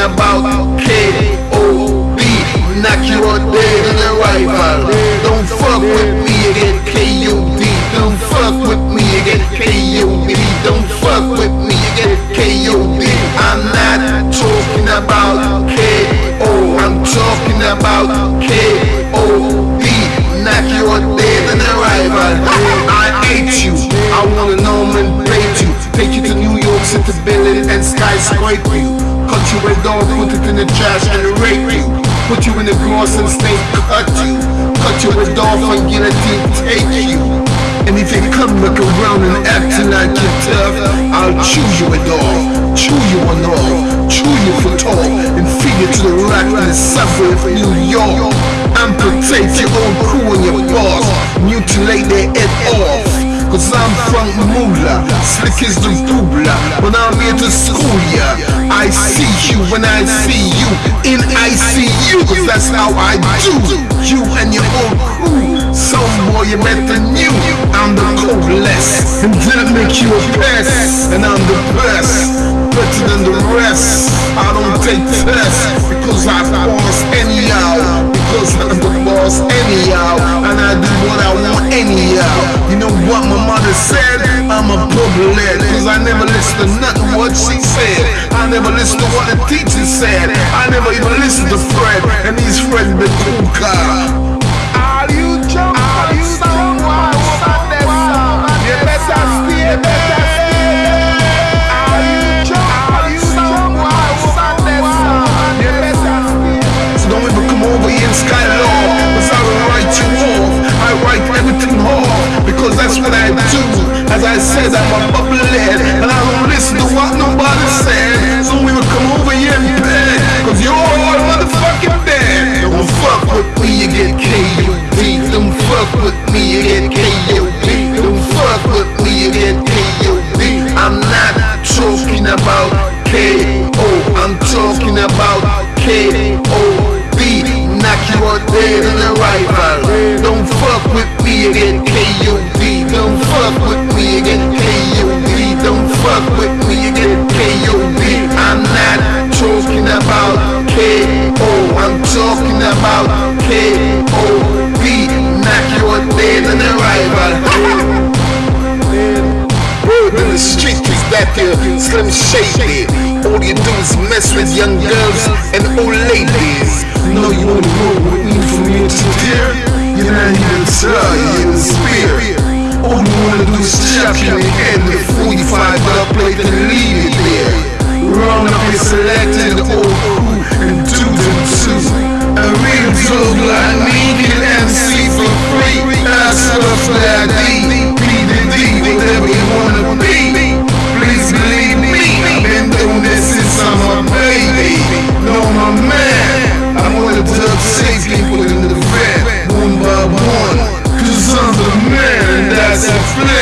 about KOD. Knock you out dead in the rival. Don't fuck with me, you get KUD. Don't fuck with me, you get KUD. Don't fuck with me, get KUD. I'm not talking about KO, I'm talking about KOD. Knock you out dead in the rival. I hate you, I wanna know and nomenclate you. Take you to New York City, build it and skyscrape you. You red dog, put it in the trash and rape you. Put you in the grass and stay cut you. Cut you with off and guillotine take you. And if you come back around and acting like you're tough, I'll chew you it off, I'm Frank slick as the doobla When I'm here to school ya I see you. When I see you In ICU Cause that's how I do. You and your old crew Some boy you better new I'm the coolest And that make you a pest. And I'm the best Better than the rest. I don't take tests Because I boss anyhow Because I'm the boss anyhow Public Cause I never listen to nothing what she said. I never listen to what the teacher said. I never even listen to Fred And he's Fred the cool I do As I said I'm a bubblehead And I don't listen to what nobody said. So we will come over here and beg Cause you're all motherfucking dead. Don't fuck with me, you get KUD Don't fuck with me, you get KUD Don't fuck with me, you get KUD I'm not talking about KO I'm talking about KOD I'm talking about KOD Knock you out dead in the rival Word in the street is that you slim shady. All you do is mess with young girls and old ladies. Know you wanna roll with me from here to there You're not even try, you're the spear All you wanna do is chop your head with 45 the flip.